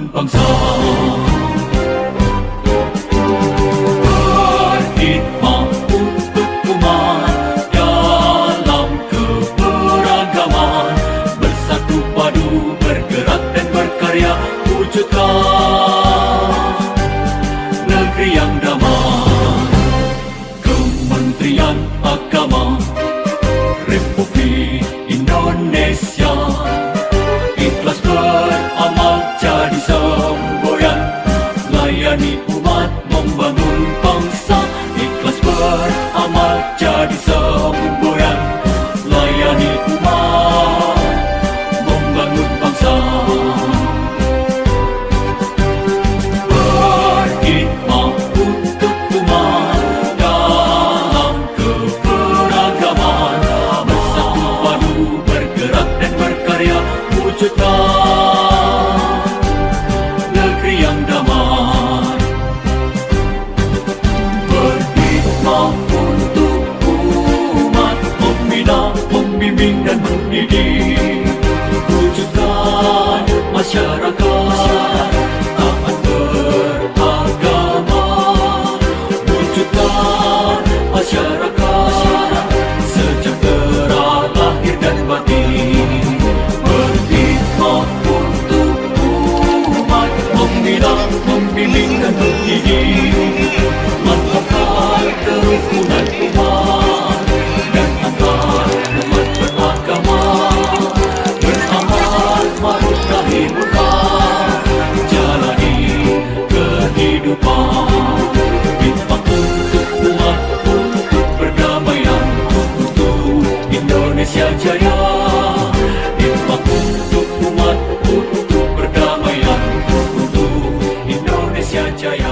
cuốn bằng gió. More masyarakat Taman beragama Wujudkan masyarakat Sejahtera lahir dan batin Berkhidmat untuk umat Membilang, membimbing dan mendidik Mantapkan kerukunan umat kehidupan Bintang untuk umat, untuk perdamaian Untuk Indonesia jaya Bintang untuk umat, untuk perdamaian Untuk Indonesia jaya.